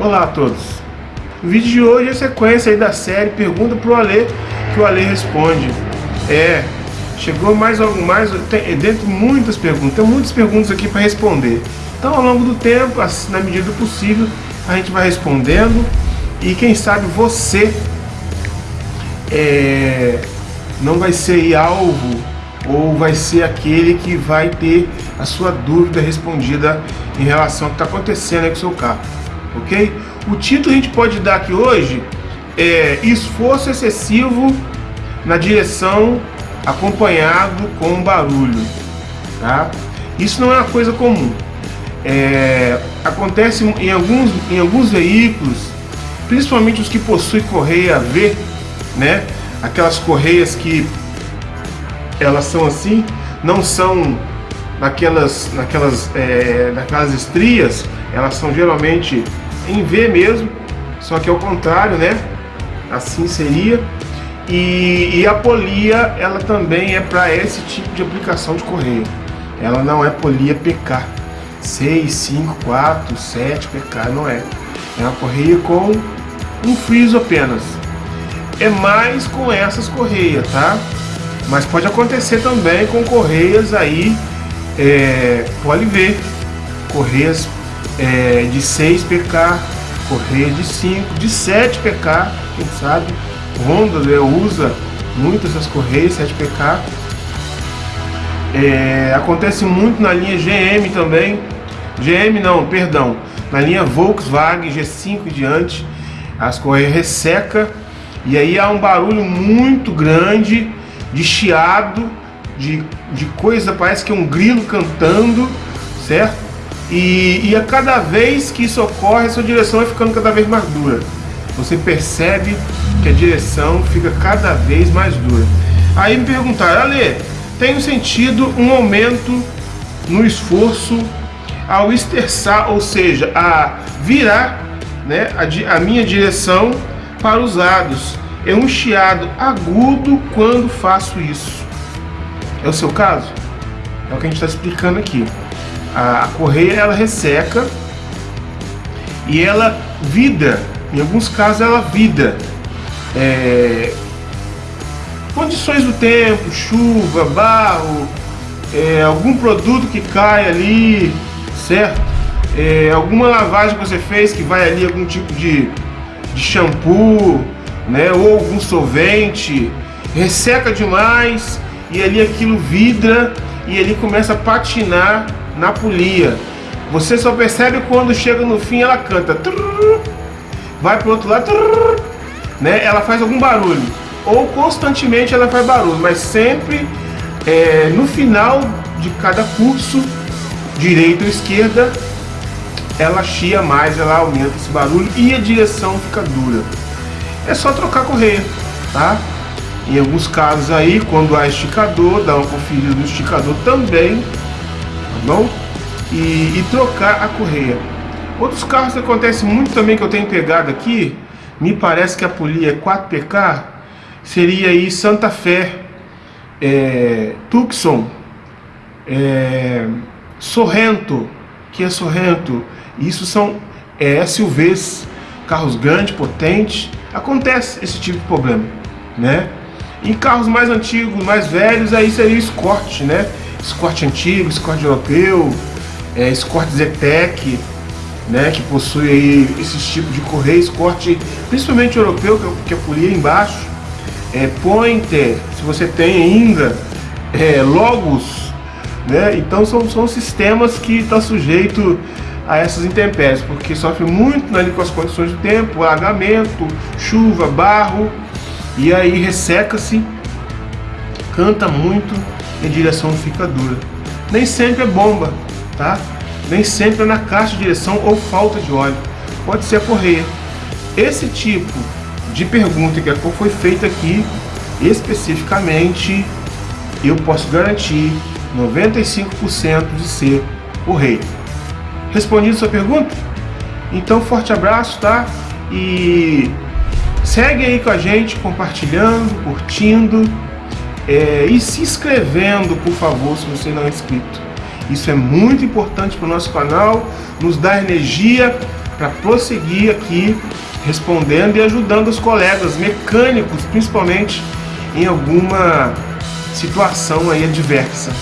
Olá a todos. O vídeo de hoje é a sequência da série Pergunta pro Ale, que o Ale responde. É, chegou mais algo mais, tem, dentro muitas perguntas, tem muitas perguntas aqui para responder. Então ao longo do tempo, na medida do possível, a gente vai respondendo e quem sabe você é, não vai ser alvo ou vai ser aquele que vai ter a sua dúvida respondida em relação ao que está acontecendo com o seu carro, ok? O título a gente pode dar aqui hoje é esforço excessivo na direção acompanhado com barulho, tá? Isso não é uma coisa comum. É, acontece em alguns, em alguns veículos, principalmente os que possuem correia V, né? Aquelas correias que elas são assim, não são naquelas, naquelas, é, naquelas estrias, elas são geralmente em V mesmo, só que ao contrário, né? Assim seria. E, e a polia, ela também é para esse tipo de aplicação de correia. Ela não é polia PK. 6, 5, 4, 7 PK, não é. É uma correia com um friso apenas. É mais com essas correias, tá? Mas pode acontecer também com correias aí, é, pode ver, correias é, de 6 PK, correia de 5, de 7 PK, quem sabe, Honda né, usa muito essas correias 7 PK. É, acontece muito na linha GM também, GM não, perdão, na linha Volkswagen G5 e diante, as correias resseca e aí há um barulho muito grande de chiado, de, de coisa, parece que é um grilo cantando, certo? E, e a cada vez que isso ocorre, a sua direção vai ficando cada vez mais dura. Você percebe que a direção fica cada vez mais dura. Aí me perguntaram, Ale, tem sentido um aumento no esforço ao esterçar, ou seja, a virar né, a, a minha direção para os lados é um chiado agudo quando faço isso. É o seu caso? É o que a gente está explicando aqui. A, correia ela resseca e ela vida, em alguns casos ela vida. É, condições do tempo, chuva, barro, é, algum produto que cai ali, certo? É, alguma lavagem que você fez que vai ali algum tipo de, de shampoo, né? Ou algum solvente, resseca demais e ali aquilo vidra e ele começa a patinar na polia. Você só percebe quando chega no fim ela canta, vai para o outro lado, né? Ela faz algum barulho ou constantemente ela faz barulho, mas sempre é, no final de cada curso, direita ou esquerda, ela chia mais, ela aumenta esse barulho e a direção fica dura é só trocar correia, tá? Em alguns casos aí, quando há esticador, dá uma conferida no esticador também, bom? E, e trocar a correia. Outros carros que acontece muito também que eu tenho pegado aqui, me parece que a polia é 4PK, seria aí Santa Fé, é, Tucson, é, Sorrento, que é Sorrento, isso são é, SUVs, carros grandes, potentes, acontece esse tipo de problema, né? Em carros mais antigos, mais velhos, aí seria o Escort, né? Escort antigo, Escort europeu, é, Escort Zetec, né? Que possui aí esses tipos de correia, Escort, principalmente europeu, que é, que é polia embaixo, é, Pointer, se você tem ainda, é, Logos, né? Então são, são sistemas que estão tá sujeito a essas intempéries, porque sofre muito ali com as condições do tempo, alagamento, chuva, barro, e aí resseca-se, canta muito e a direção fica dura. Nem sempre é bomba, tá? Nem sempre é na caixa de direção ou falta de óleo. Pode ser a correia. Esse tipo de pergunta que foi feita aqui, especificamente, eu posso garantir 95% de ser o rei. Respondido sua pergunta? Então, forte abraço, tá? E segue aí com a gente, compartilhando, curtindo é, e se inscrevendo, por favor, se você não é inscrito. Isso é muito importante para o nosso canal, nos dá energia para prosseguir aqui respondendo e ajudando os colegas mecânicos, principalmente em alguma situação aí adversa,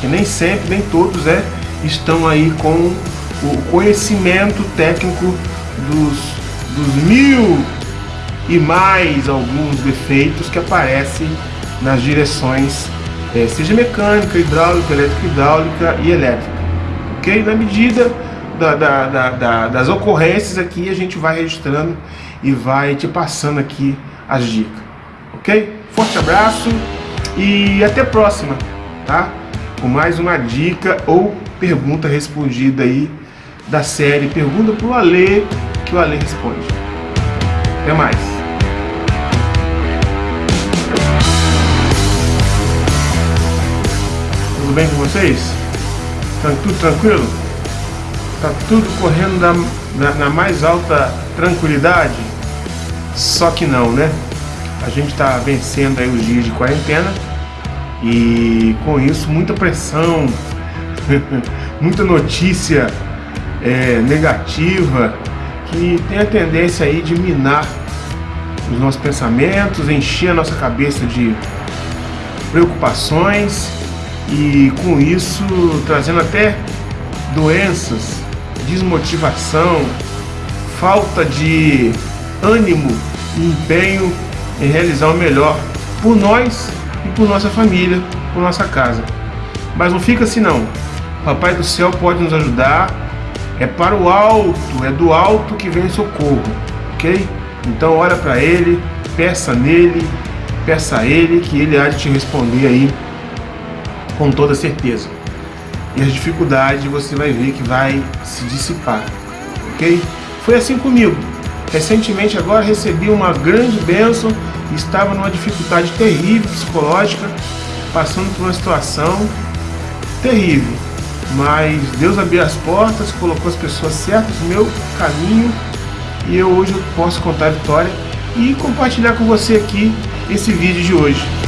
que nem sempre, nem todos é, estão aí com o conhecimento técnico dos, dos mil e mais alguns defeitos que aparecem nas direções, é, seja mecânica, hidráulica, elétrica, hidráulica e elétrica. Ok? Na medida da, da, da, da, das ocorrências aqui, a gente vai registrando e vai te passando aqui as dicas. Ok? Forte abraço e até a próxima, tá? Com mais uma dica ou pergunta respondida aí da série Pergunta pro Alê, que o Alê responde. Até mais. Bem com vocês? Tá tudo tranquilo? Tá tudo correndo na, na, na mais alta tranquilidade? Só que não, né? A gente está vencendo aí os dias de quarentena e com isso muita pressão, muita notícia é, negativa que tem a tendência aí de minar os nossos pensamentos, encher a nossa cabeça de preocupações e com isso trazendo até doenças, desmotivação, falta de ânimo e empenho em realizar o melhor por nós e por nossa família, por nossa casa. Mas não fica assim não. Papai do céu pode nos ajudar. É para o alto, é do alto que vem socorro, ok? Então olha para ele, peça nele, peça a ele que ele há de te responder aí com toda certeza. E as dificuldades você vai ver que vai se dissipar, ok? Foi assim comigo. Recentemente agora recebi uma grande bênção, estava numa dificuldade terrível psicológica, passando por uma situação terrível. Mas Deus abriu as portas, colocou as pessoas certas no meu caminho e eu hoje posso contar a vitória e compartilhar com você aqui esse vídeo de hoje.